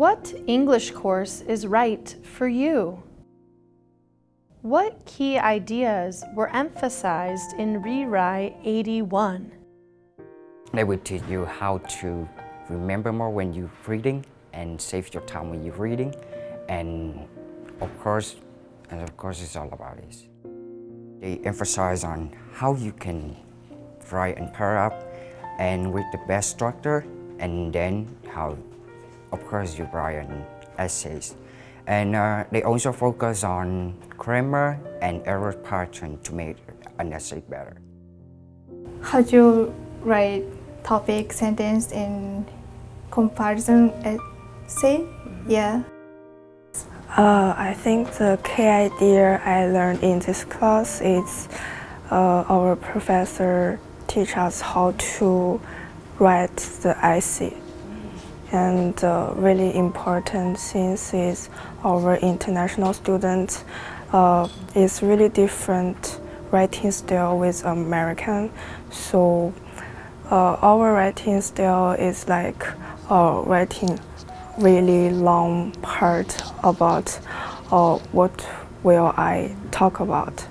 What English course is right for you? What key ideas were emphasized in Rewrite 81? They will teach you how to remember more when you're reading and save your time when you're reading. And of course, and of course it's all about this. They emphasize on how you can write and pair up and with the best structure and then how, of course, you write essays. And uh, they also focus on grammar and error pattern to make an essay better. How do you write topic sentence in comparison essay? Mm -hmm. Yeah. Uh, I think the key idea I learned in this class is uh, our professor teach us how to write the essay. And uh, really important since it's our international students, uh, it's really different writing style with American. So uh, our writing style is like uh, writing really long part about uh, what will I talk about.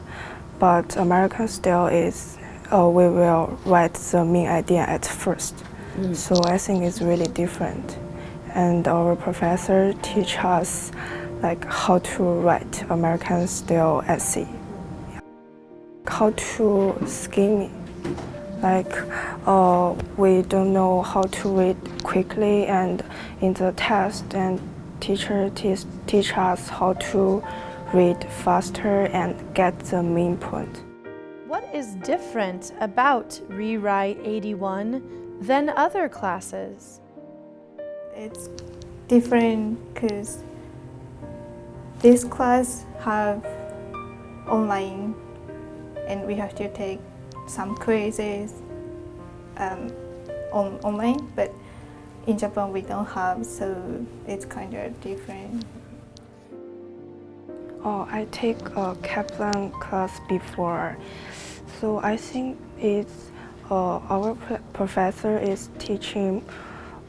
But American style is uh, we will write the main idea at first. So I think it's really different. And our professor teach us like how to write American style essay. How to scheming. Like uh, we don't know how to read quickly and in the test and teacher teach, teach us how to read faster and get the main point. What is different about Rewrite 81 than other classes? It's different because this class have online and we have to take some quizzes um, on online, but in Japan we don't have, so it's kind of different. Oh, I take a Kaplan class before. So I think it's uh, our professor is teaching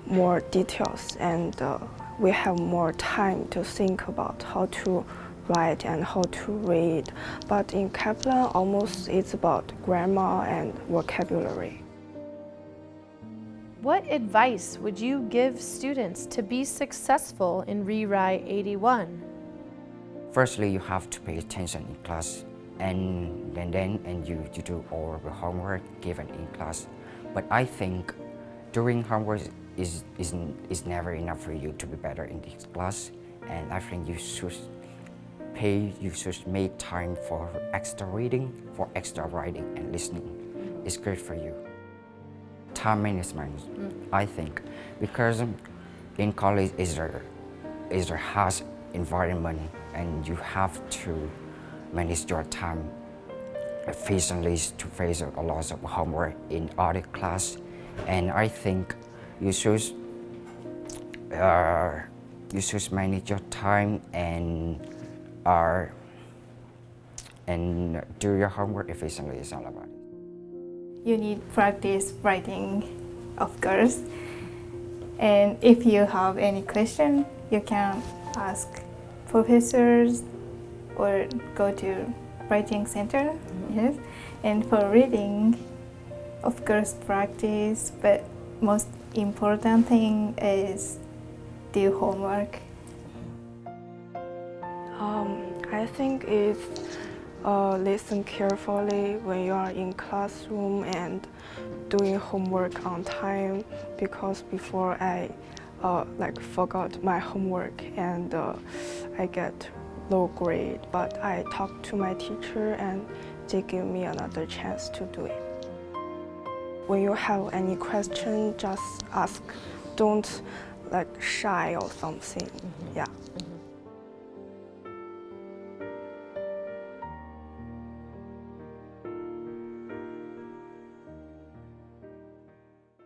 more details and uh, we have more time to think about how to write and how to read. But in Kaplan, almost it's about grammar and vocabulary. What advice would you give students to be successful in Rewrite 81? Firstly, you have to pay attention in class and then, then and you, you do all the homework given in class. But I think doing homework is, is, is never enough for you to be better in this class. And I think you should pay, you should make time for extra reading, for extra writing and listening. It's great for you. Time management, mm. I think, because in college is a, is a harsh environment and you have to manage your time efficiently to face a lot of homework in other class. And I think you should, uh, you should manage your time and, uh, and do your homework efficiently is all about. You need practice writing, of course. And if you have any question, you can ask professors or go to writing center, mm -hmm. yes. And for reading, of course, practice, but most important thing is do homework. Um, I think it's uh, listen carefully when you are in classroom and doing homework on time because before I uh, like forgot my homework and uh, I get low grade, but I talked to my teacher and they give me another chance to do it. When you have any question, just ask. Don't like shy or something. Mm -hmm. Yeah.